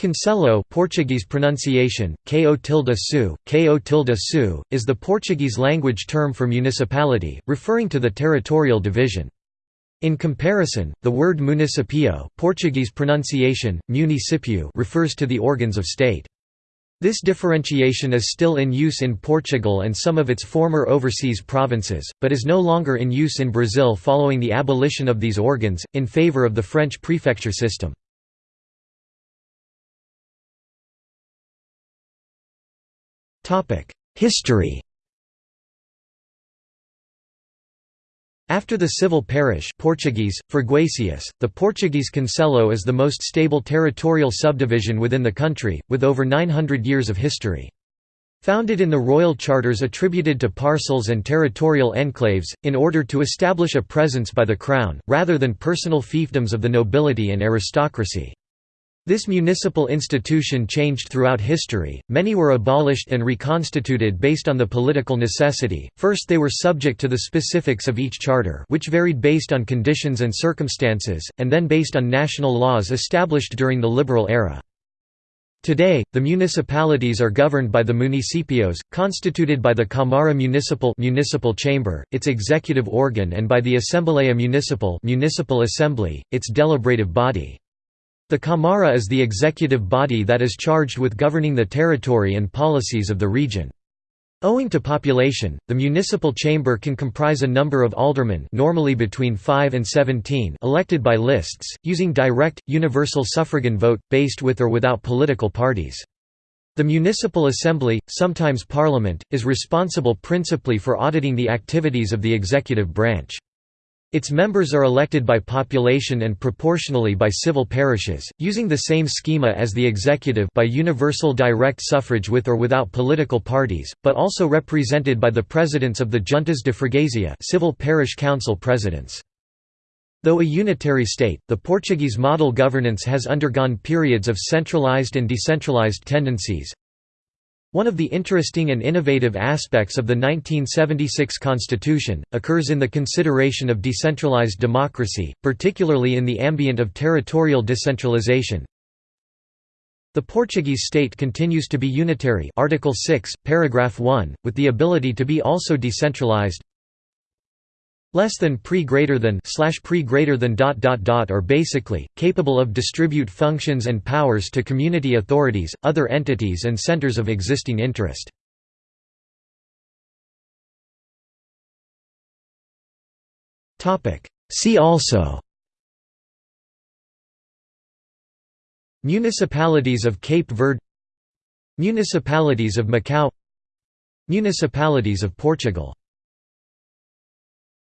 Concelho Portuguese pronunciation, ko tilde su, ko tilde su, is the Portuguese language term for municipality, referring to the territorial division. In comparison, the word municipio Portuguese pronunciation, municipio refers to the organs of state. This differentiation is still in use in Portugal and some of its former overseas provinces, but is no longer in use in Brazil following the abolition of these organs, in favour of the French prefecture system. History After the civil parish Portuguese, Freguesias, the Portuguese Concelho is the most stable territorial subdivision within the country, with over 900 years of history. Founded in the royal charters attributed to parcels and territorial enclaves, in order to establish a presence by the crown, rather than personal fiefdoms of the nobility and aristocracy. This municipal institution changed throughout history, many were abolished and reconstituted based on the political necessity, first they were subject to the specifics of each charter which varied based on conditions and circumstances, and then based on national laws established during the liberal era. Today, the municipalities are governed by the municipios, constituted by the Câmara Municipal municipal chamber, its executive organ and by the Assembleia Municipal municipal assembly, its deliberative body. The Câmara is the executive body that is charged with governing the territory and policies of the region. Owing to population, the municipal chamber can comprise a number of aldermen normally between 5 and 17 elected by lists, using direct, universal suffragan vote, based with or without political parties. The municipal assembly, sometimes parliament, is responsible principally for auditing the activities of the executive branch. Its members are elected by population and proportionally by civil parishes, using the same schema as the executive by universal direct suffrage with or without political parties, but also represented by the presidents of the Juntas de Freguesia civil parish council presidents. Though a unitary state, the Portuguese model governance has undergone periods of centralized and decentralized tendencies, one of the interesting and innovative aspects of the 1976 Constitution, occurs in the consideration of decentralized democracy, particularly in the ambient of territorial decentralization. The Portuguese state continues to be unitary Article 6, paragraph 1, with the ability to be also decentralized less than pre greater than slash pre greater than dot dot dot are basically capable of distribute functions and powers to community authorities, other entities and centers of existing interest. Topic See also Municipalities of Cape Verde Municipalities of Macau Municipalities of Portugal